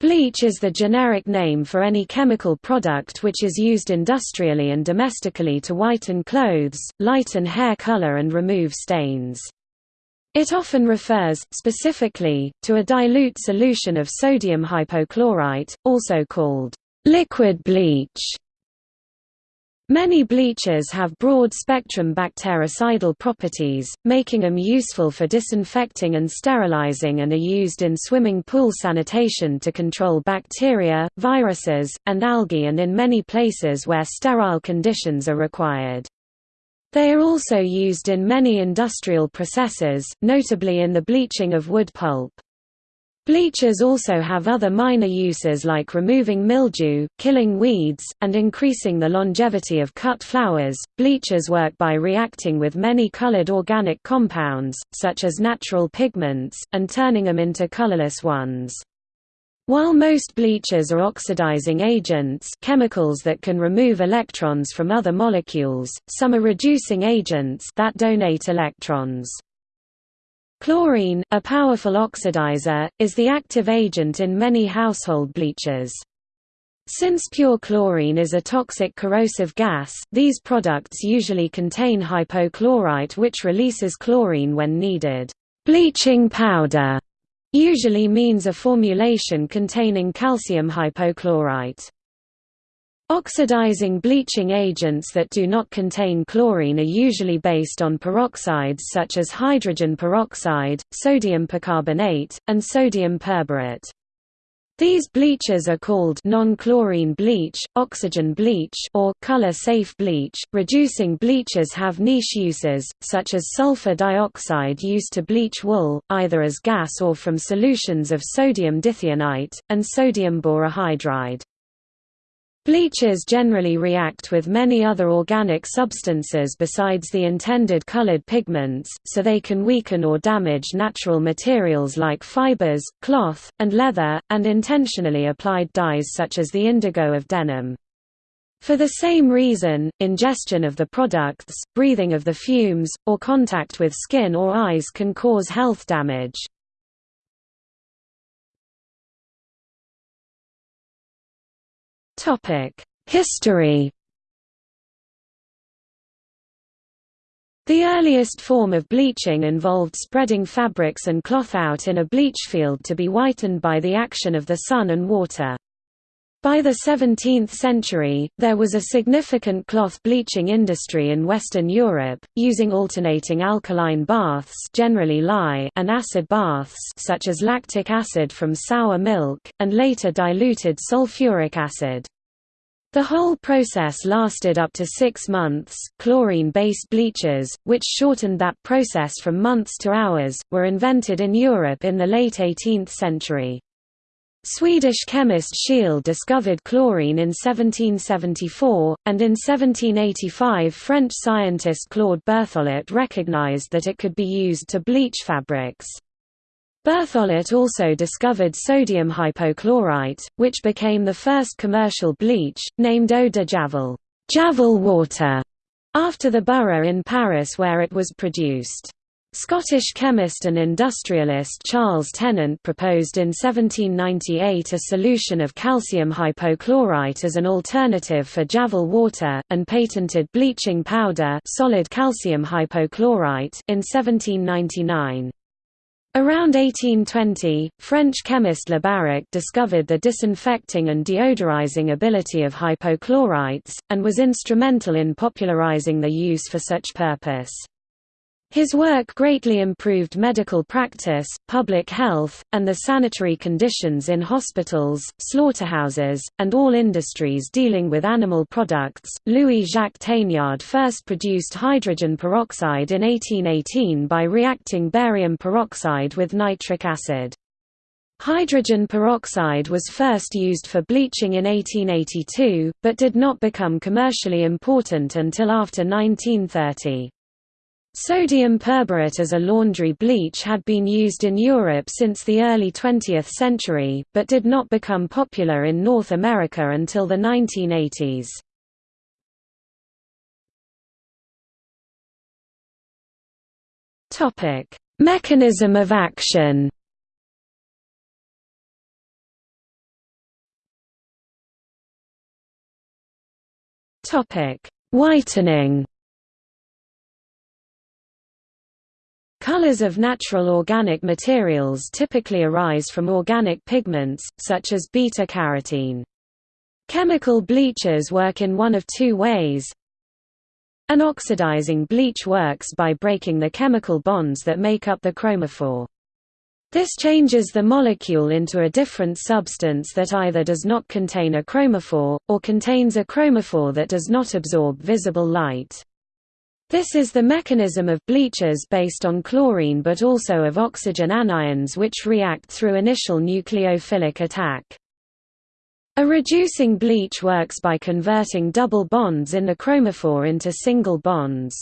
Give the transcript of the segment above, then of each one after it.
Bleach is the generic name for any chemical product which is used industrially and domestically to whiten clothes, lighten hair color and remove stains. It often refers, specifically, to a dilute solution of sodium hypochlorite, also called liquid bleach. Many bleaches have broad-spectrum bactericidal properties, making them useful for disinfecting and sterilizing and are used in swimming pool sanitation to control bacteria, viruses, and algae and in many places where sterile conditions are required. They are also used in many industrial processes, notably in the bleaching of wood pulp. Bleachers also have other minor uses like removing mildew, killing weeds, and increasing the longevity of cut flowers. Bleachers work by reacting with many colored organic compounds, such as natural pigments, and turning them into colorless ones. While most bleachers are oxidizing agents chemicals that can remove electrons from other molecules, some are reducing agents that donate electrons. Chlorine, a powerful oxidizer, is the active agent in many household bleachers. Since pure chlorine is a toxic corrosive gas, these products usually contain hypochlorite which releases chlorine when needed. Bleaching powder usually means a formulation containing calcium hypochlorite. Oxidizing bleaching agents that do not contain chlorine are usually based on peroxides such as hydrogen peroxide, sodium percarbonate, and sodium perborate. These bleaches are called non-chlorine bleach, oxygen bleach, or color-safe bleach. Reducing bleaches have niche uses, such as sulfur dioxide used to bleach wool, either as gas or from solutions of sodium dithionite and sodium borohydride. Bleachers generally react with many other organic substances besides the intended colored pigments, so they can weaken or damage natural materials like fibers, cloth, and leather, and intentionally applied dyes such as the indigo of denim. For the same reason, ingestion of the products, breathing of the fumes, or contact with skin or eyes can cause health damage. History The earliest form of bleaching involved spreading fabrics and cloth out in a bleach field to be whitened by the action of the sun and water. By the 17th century, there was a significant cloth bleaching industry in Western Europe, using alternating alkaline baths generally lye and acid baths such as lactic acid from sour milk, and later diluted sulfuric acid. The whole process lasted up to six months. Chlorine based bleachers, which shortened that process from months to hours, were invented in Europe in the late 18th century. Swedish chemist Scheele discovered chlorine in 1774, and in 1785 French scientist Claude Berthollet recognized that it could be used to bleach fabrics. Berthollet also discovered sodium hypochlorite, which became the first commercial bleach, named eau de Javel, Javel water, after the borough in Paris where it was produced. Scottish chemist and industrialist Charles Tennant proposed in 1798 a solution of calcium hypochlorite as an alternative for Javel water, and patented bleaching powder solid calcium hypochlorite in 1799. Around 1820, French chemist Labarraque discovered the disinfecting and deodorizing ability of hypochlorites, and was instrumental in popularizing the use for such purpose. His work greatly improved medical practice, public health, and the sanitary conditions in hospitals, slaughterhouses, and all industries dealing with animal products. Louis Jacques Thénard first produced hydrogen peroxide in 1818 by reacting barium peroxide with nitric acid. Hydrogen peroxide was first used for bleaching in 1882, but did not become commercially important until after 1930. Sodium perborate as a laundry bleach had been used in Europe since the early 20th century, but did not become popular in North America until the 1980s. Topic: Mechanism of action. Topic: Whitening. Colors of natural organic materials typically arise from organic pigments, such as beta-carotene. Chemical bleachers work in one of two ways. An oxidizing bleach works by breaking the chemical bonds that make up the chromophore. This changes the molecule into a different substance that either does not contain a chromophore, or contains a chromophore that does not absorb visible light. This is the mechanism of bleachers based on chlorine but also of oxygen anions which react through initial nucleophilic attack. A reducing bleach works by converting double bonds in the chromophore into single bonds.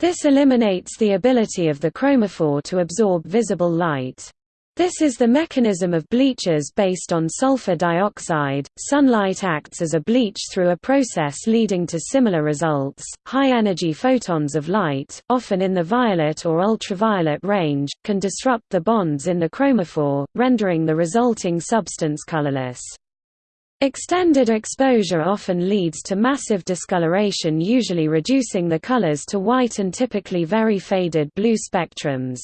This eliminates the ability of the chromophore to absorb visible light. This is the mechanism of bleachers based on sulfur dioxide. Sunlight acts as a bleach through a process leading to similar results. High energy photons of light, often in the violet or ultraviolet range, can disrupt the bonds in the chromophore, rendering the resulting substance colorless. Extended exposure often leads to massive discoloration usually reducing the colors to white and typically very faded blue spectrums.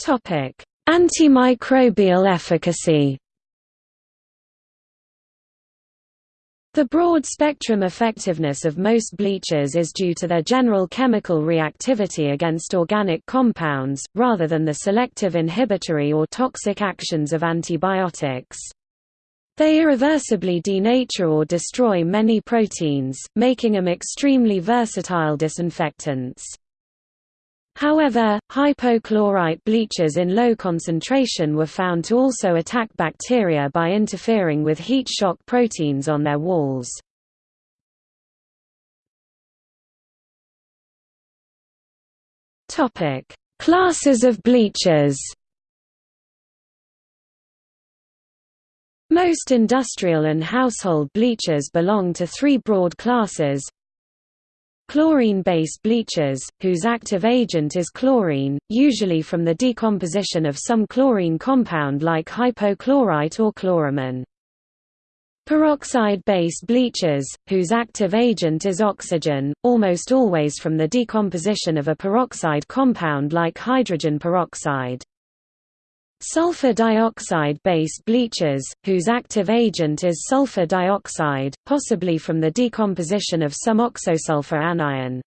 Topic: Antimicrobial efficacy. The broad-spectrum effectiveness of most bleachers is due to their general chemical reactivity against organic compounds, rather than the selective inhibitory or toxic actions of antibiotics. They irreversibly denature or destroy many proteins, making them extremely versatile disinfectants. However, hypochlorite bleachers in low concentration were found to also attack bacteria by interfering with heat shock proteins on their walls. Classes of bleachers Most industrial and household bleachers belong to three broad classes Chlorine-based bleachers, whose active agent is chlorine, usually from the decomposition of some chlorine compound like hypochlorite or chloramine. Peroxide-based bleachers, whose active agent is oxygen, almost always from the decomposition of a peroxide compound like hydrogen peroxide. Sulfur dioxide-based bleachers, whose active agent is sulfur dioxide, possibly from the decomposition of some oxosulfur anion.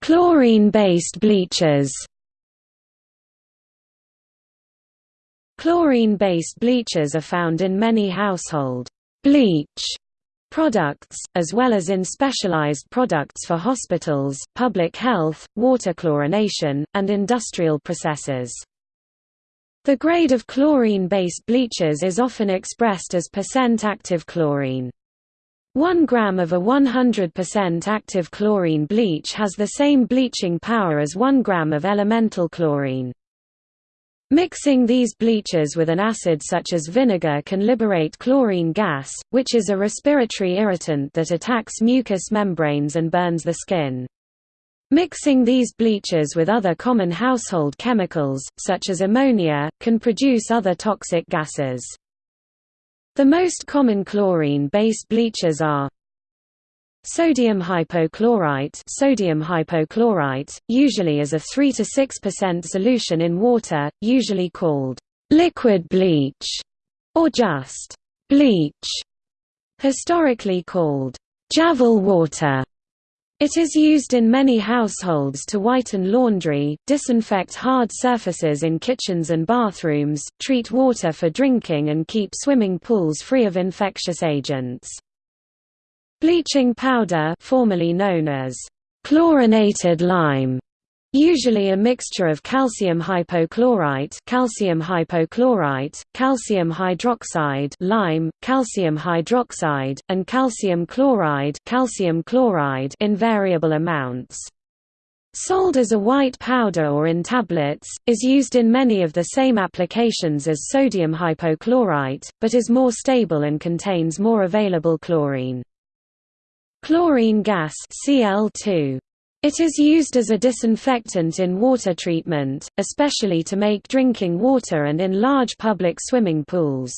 Chlorine-based bleachers Chlorine-based bleachers are found in many household bleach products, as well as in specialized products for hospitals, public health, water chlorination, and industrial processes. The grade of chlorine-based bleachers is often expressed as percent active chlorine. 1 gram of a 100% active chlorine bleach has the same bleaching power as 1 gram of elemental chlorine. Mixing these bleachers with an acid such as vinegar can liberate chlorine gas, which is a respiratory irritant that attacks mucous membranes and burns the skin. Mixing these bleachers with other common household chemicals, such as ammonia, can produce other toxic gases. The most common chlorine-based bleachers are Sodium hypochlorite sodium hypochlorite, usually as a 3 to 6% solution in water, usually called liquid bleach or just bleach, historically called Javel water. It is used in many households to whiten laundry, disinfect hard surfaces in kitchens and bathrooms, treat water for drinking and keep swimming pools free of infectious agents. Bleaching powder formerly known as chlorinated lime usually a mixture of calcium hypochlorite calcium hypochlorite, calcium hydroxide lime, calcium hydroxide, and calcium chloride calcium chloride in variable amounts. Sold as a white powder or in tablets, is used in many of the same applications as sodium hypochlorite, but is more stable and contains more available chlorine. Chlorine gas Cl2 It is used as a disinfectant in water treatment, especially to make drinking water and in large public swimming pools.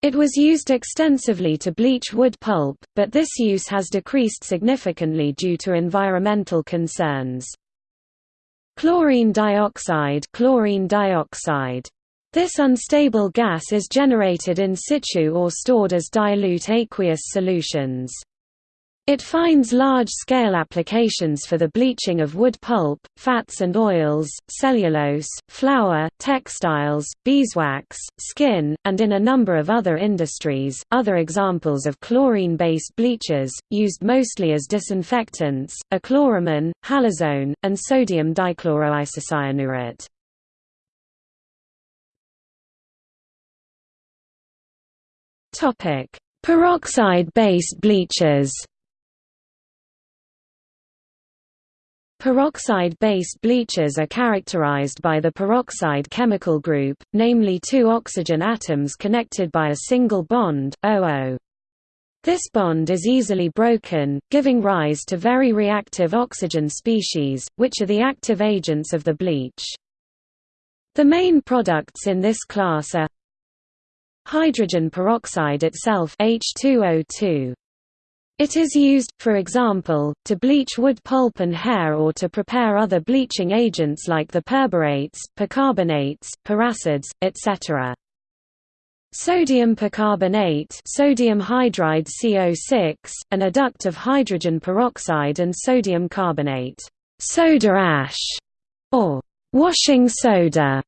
It was used extensively to bleach wood pulp, but this use has decreased significantly due to environmental concerns. Chlorine dioxide, chlorine dioxide. This unstable gas is generated in situ or stored as dilute aqueous solutions. It finds large-scale applications for the bleaching of wood pulp, fats and oils, cellulose, flour, textiles, beeswax, skin, and in a number of other industries. Other examples of chlorine-based bleachers, used mostly as disinfectants, are chloramine, halazone, and sodium dichloroisocyanurate. Topic: Peroxide-based bleachers. Peroxide-based bleachers are characterized by the peroxide chemical group, namely two oxygen atoms connected by a single bond, OO. This bond is easily broken, giving rise to very reactive oxygen species, which are the active agents of the bleach. The main products in this class are hydrogen peroxide itself H2O2. It is used, for example, to bleach wood pulp and hair or to prepare other bleaching agents like the perborates, percarbonates, peracids, etc. Sodium percarbonate sodium hydride CO6, an adduct of hydrogen peroxide and sodium carbonate soda ash, or washing soda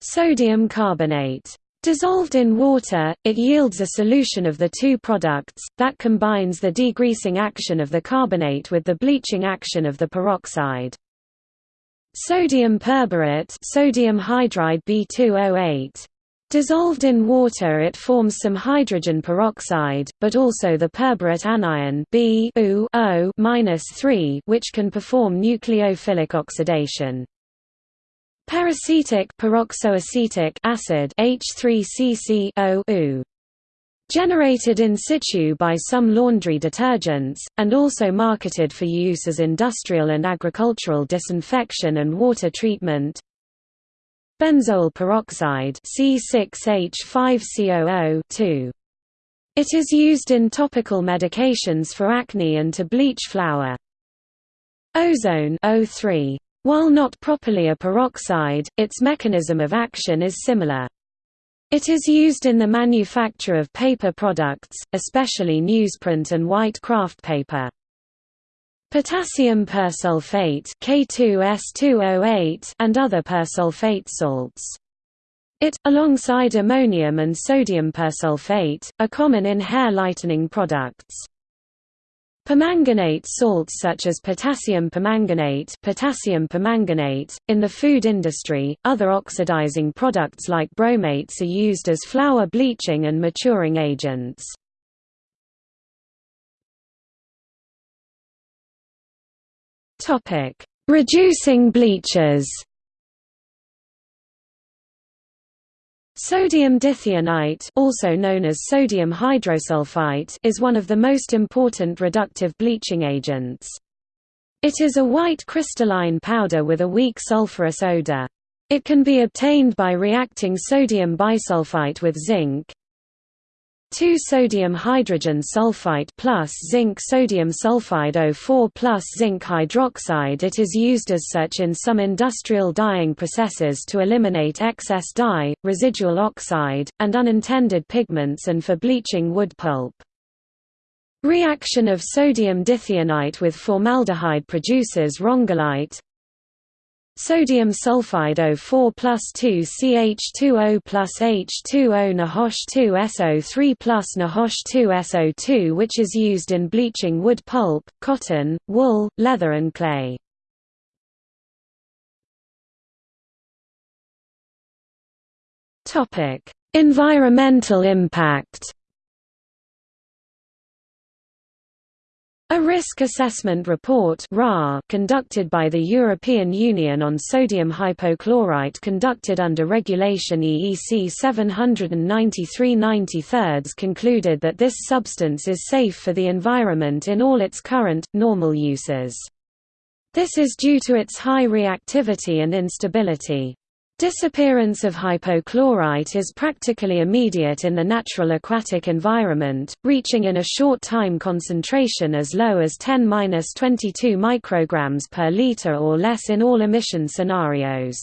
sodium carbonate. Dissolved in water, it yields a solution of the two products, that combines the degreasing action of the carbonate with the bleaching action of the peroxide. Sodium perborate sodium hydride B2O8. Dissolved in water it forms some hydrogen peroxide, but also the perborate anion B 3 which can perform nucleophilic oxidation. Peracetic peroxoacetic acid H3CCO generated in situ by some laundry detergents, and also marketed for use as industrial and agricultural disinfection and water treatment. Benzoyl peroxide C6H5COO It is used in topical medications for acne and to bleach flour. Ozone O3 while not properly a peroxide, its mechanism of action is similar. It is used in the manufacture of paper products, especially newsprint and white kraft paper. Potassium persulfate K2S2O8 and other persulfate salts. It, alongside ammonium and sodium persulfate, are common in hair lightening products. Permanganate salts such as potassium permanganate, potassium permanganate in the food industry, other oxidizing products like bromates are used as flour bleaching and maturing agents. Topic: Reducing bleachers. Sodium dithionite also known as sodium hydrosulfite is one of the most important reductive bleaching agents. It is a white crystalline powder with a weak sulfurous odor. It can be obtained by reacting sodium bisulfite with zinc, 2-sodium hydrogen sulfite plus zinc sodium sulfide O4 plus zinc hydroxide It is used as such in some industrial dyeing processes to eliminate excess dye, residual oxide, and unintended pigments and for bleaching wood pulp. Reaction of sodium dithionite with formaldehyde produces rongalite, Sodium sulfide O4 plus 2 CH2O plus H2O NaHOH 2 SO3 plus NaHOH 2 SO2 which is used in bleaching wood pulp, cotton, wool, leather and clay. Environmental impact A risk assessment report conducted by the European Union on sodium hypochlorite conducted under Regulation EEC 793-93 concluded that this substance is safe for the environment in all its current, normal uses. This is due to its high reactivity and instability. Disappearance of hypochlorite is practically immediate in the natural aquatic environment, reaching in a short time concentration as low as 10–22 micrograms per liter or less in all emission scenarios.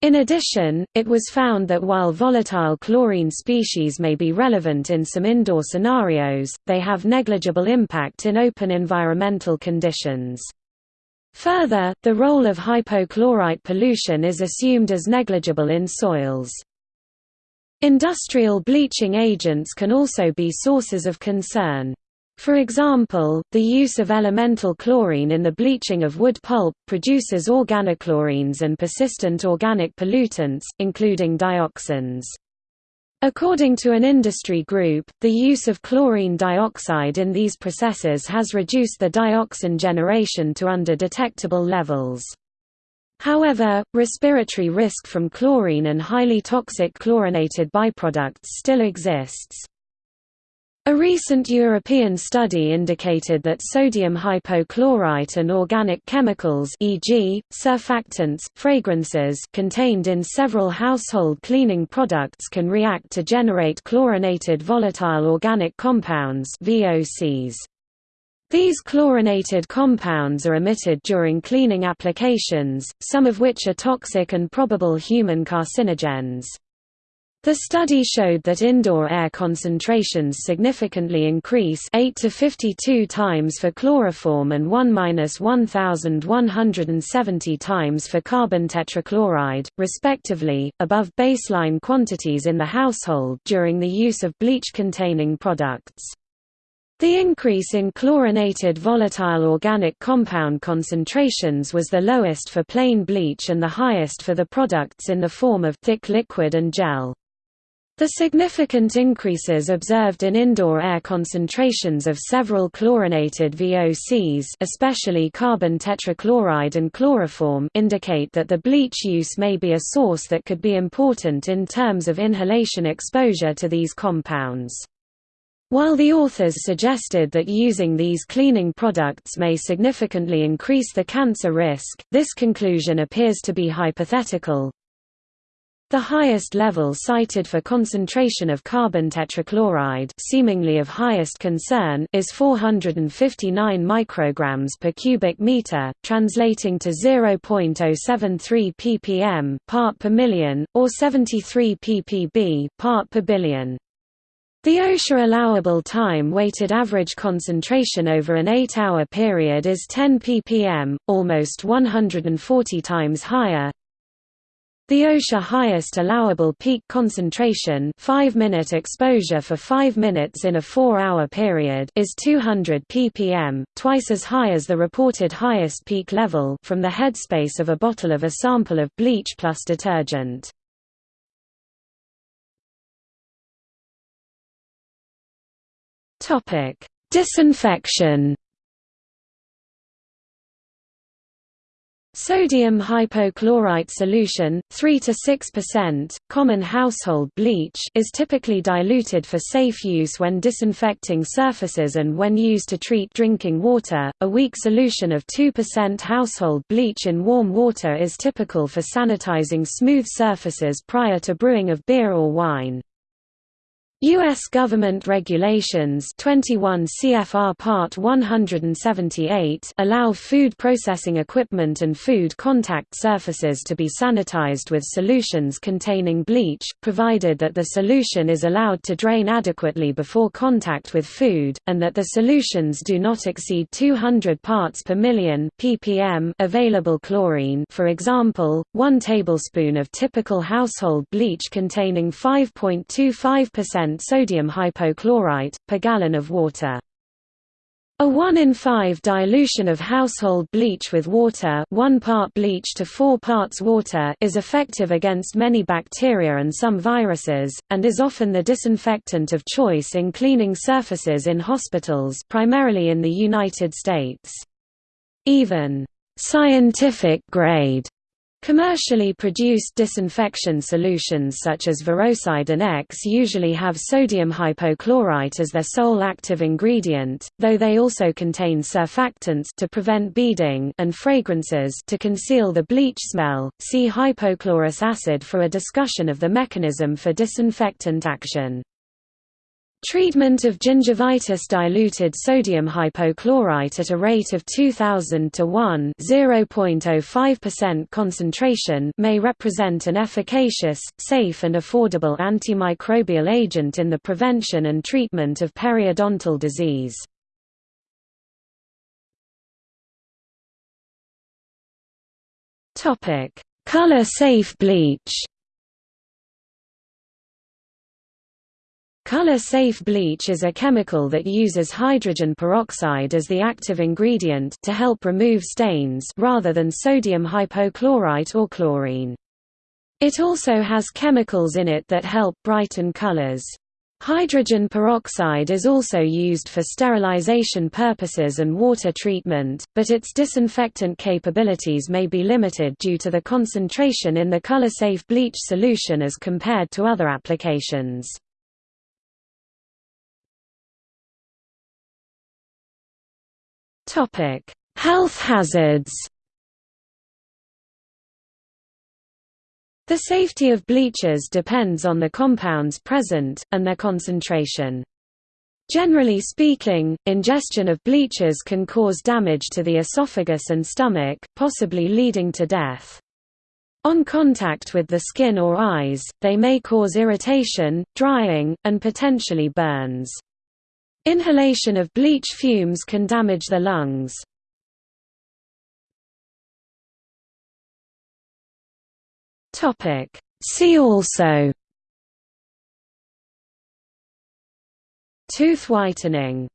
In addition, it was found that while volatile chlorine species may be relevant in some indoor scenarios, they have negligible impact in open environmental conditions. Further, the role of hypochlorite pollution is assumed as negligible in soils. Industrial bleaching agents can also be sources of concern. For example, the use of elemental chlorine in the bleaching of wood pulp produces organochlorines and persistent organic pollutants, including dioxins. According to an industry group, the use of chlorine dioxide in these processes has reduced the dioxin generation to under detectable levels. However, respiratory risk from chlorine and highly toxic chlorinated byproducts still exists. A recent European study indicated that sodium hypochlorite and organic chemicals e.g., surfactants, fragrances contained in several household cleaning products can react to generate chlorinated volatile organic compounds VOCs. These chlorinated compounds are emitted during cleaning applications, some of which are toxic and probable human carcinogens. The study showed that indoor air concentrations significantly increase 8 to 52 times for chloroform and 1-1170 times for carbon tetrachloride, respectively, above baseline quantities in the household during the use of bleach-containing products. The increase in chlorinated volatile organic compound concentrations was the lowest for plain bleach and the highest for the products in the form of thick liquid and gel. The significant increases observed in indoor air concentrations of several chlorinated VOCs especially carbon tetrachloride and chloroform indicate that the bleach use may be a source that could be important in terms of inhalation exposure to these compounds. While the authors suggested that using these cleaning products may significantly increase the cancer risk, this conclusion appears to be hypothetical, the highest level cited for concentration of carbon tetrachloride seemingly of highest concern is 459 micrograms per cubic meter, translating to 0.073 ppm part per million, or 73 ppb part per billion. The OSHA allowable time weighted average concentration over an 8-hour period is 10 ppm, almost 140 times higher, the OSHA highest allowable peak concentration 5-minute exposure for 5 minutes in a 4-hour period is 200 ppm, twice as high as the reported highest peak level from the headspace of a bottle of a sample of bleach plus detergent. Disinfection Sodium hypochlorite solution, 3 to 6%, common household bleach is typically diluted for safe use when disinfecting surfaces and when used to treat drinking water. A weak solution of 2% household bleach in warm water is typical for sanitizing smooth surfaces prior to brewing of beer or wine. U.S. government regulations 21 CFR Part 178 allow food processing equipment and food contact surfaces to be sanitized with solutions containing bleach, provided that the solution is allowed to drain adequately before contact with food, and that the solutions do not exceed 200 parts per million ppm available chlorine for example, 1 tablespoon of typical household bleach containing 5.25% sodium hypochlorite, per gallon of water. A 1 in 5 dilution of household bleach with water 1 part bleach to 4 parts water is effective against many bacteria and some viruses, and is often the disinfectant of choice in cleaning surfaces in hospitals primarily in the United States. Even «scientific grade» Commercially produced disinfection solutions such as Verosid and X usually have sodium hypochlorite as their sole active ingredient, though they also contain surfactants to prevent beading and fragrances to conceal the bleach smell. See hypochlorous acid for a discussion of the mechanism for disinfectant action. Treatment of gingivitis diluted sodium hypochlorite at a rate of 2000 to 1 0.05% concentration may represent an efficacious, safe and affordable antimicrobial agent in the prevention and treatment of periodontal disease. Color-safe bleach Color-safe bleach is a chemical that uses hydrogen peroxide as the active ingredient to help remove stains rather than sodium hypochlorite or chlorine. It also has chemicals in it that help brighten colors. Hydrogen peroxide is also used for sterilization purposes and water treatment, but its disinfectant capabilities may be limited due to the concentration in the color-safe bleach solution as compared to other applications. Topic: Health hazards. The safety of bleachers depends on the compounds present, and their concentration. Generally speaking, ingestion of bleachers can cause damage to the esophagus and stomach, possibly leading to death. On contact with the skin or eyes, they may cause irritation, drying, and potentially burns. Inhalation of bleach fumes can damage the lungs. See also. Tooth whitening